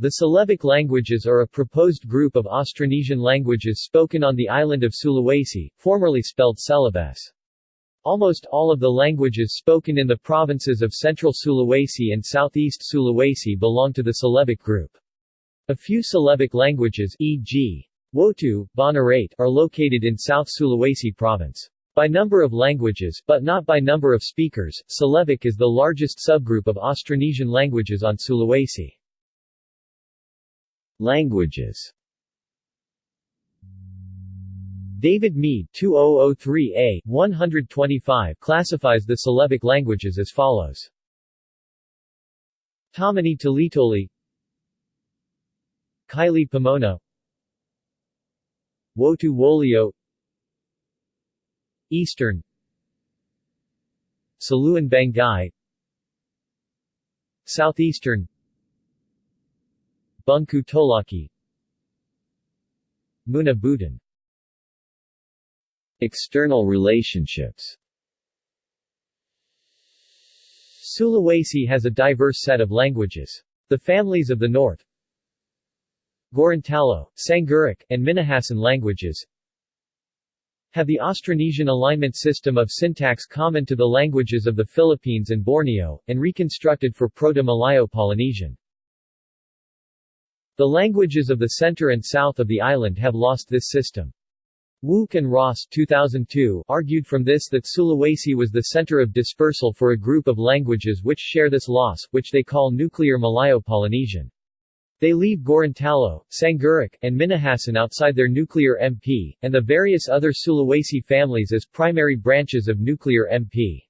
The Celebic languages are a proposed group of Austronesian languages spoken on the island of Sulawesi, formerly spelled Celebes. Almost all of the languages spoken in the provinces of central Sulawesi and southeast Sulawesi belong to the Celebic group. A few Celebic languages e.g. Wotu, Bonerate, are located in South Sulawesi province. By number of languages, but not by number of speakers, Celebic is the largest subgroup of Austronesian languages on Sulawesi. Languages David Mead 2003a, 125 classifies the Celebic languages as follows. Tomini Tolitoli Kaili Pamona Wotu Wolio Eastern Saluan Banggai Southeastern Bungku Tolaki. Muna External relationships. Sulawesi has a diverse set of languages. The families of the north. Gorontalo, Sangiric, and Minahasan languages. Have the Austronesian alignment system of syntax common to the languages of the Philippines and Borneo, and reconstructed for Proto-Malayo-Polynesian. The languages of the center and south of the island have lost this system. Wouk and Ross 2002 argued from this that Sulawesi was the center of dispersal for a group of languages which share this loss, which they call Nuclear Malayo-Polynesian. They leave Gorontalo, Sangiric, and Minahasan outside their nuclear MP, and the various other Sulawesi families as primary branches of nuclear MP.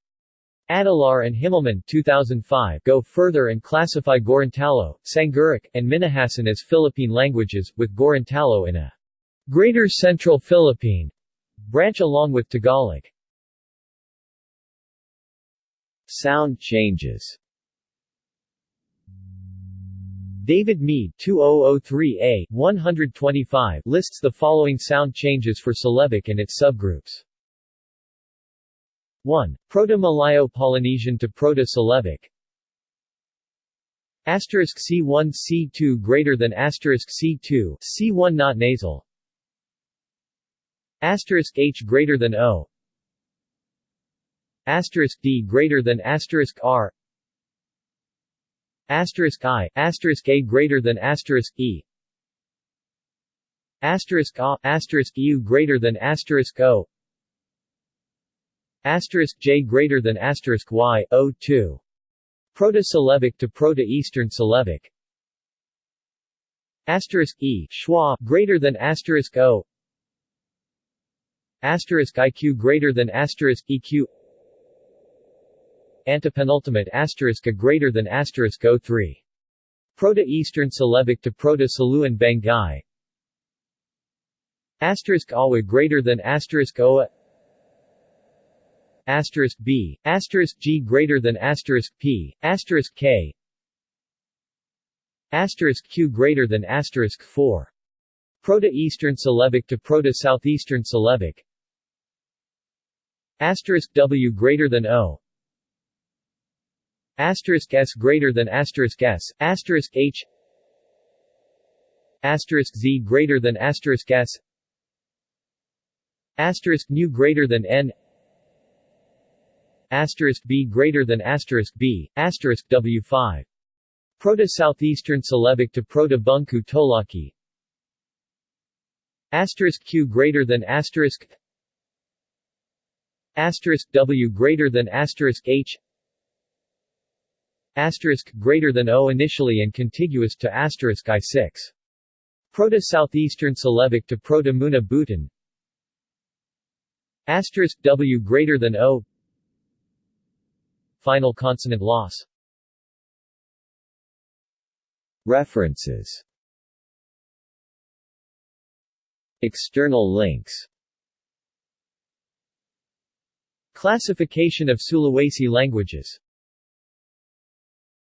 Adelaar and Himmelmann 2005 go further and classify Gorontalo, Sangiric, and Minahasan as Philippine languages, with Gorontalo in a Greater Central Philippine branch along with Tagalog. Sound changes David Mead 2003a, 125 lists the following sound changes for Celebic and its subgroups. 1. Proto-Malayo-Polynesian to Proto-Celebic Asterisk C1 C2 greater than asterisk C2 C1 not nasal. Asterisk H greater than O. Asterisk D greater than asterisk R. Asterisk I asterisk A greater than asterisk E. Asterisk A asterisk U greater than asterisk O Asterisk J greater than asterisk Y, O2. Proto-Celebic to Proto-Eastern Celebic Asterisk E schwa greater than asterisk O. Asterisk IQ greater than asterisk EQ Antepenultimate asterisk A greater than asterisk O3. Proto-Eastern Celebic to Proto-Saluan Banggai Asterisk Awa greater than asterisk Oa asterisk B, asterisk G greater than asterisk P, asterisk K, asterisk Q greater than asterisk 4. Proto-Eastern Celebic to Proto-Southeastern Celebic asterisk W greater than O. Asterisk S greater than asterisk S, asterisk H. Asterisk Z greater than asterisk S. Asterisk nu greater than N asterisk B greater than asterisk B, asterisk W5. Proto-Southeastern Celebic to Proto-Bungku Tolaki asterisk Q greater than asterisk asterisk W greater than asterisk H asterisk greater than O initially and contiguous to asterisk I6. Proto-Southeastern Celebic to Proto-Muna Buton asterisk W greater than O Final consonant loss. References. External links. Classification of Sulawesi languages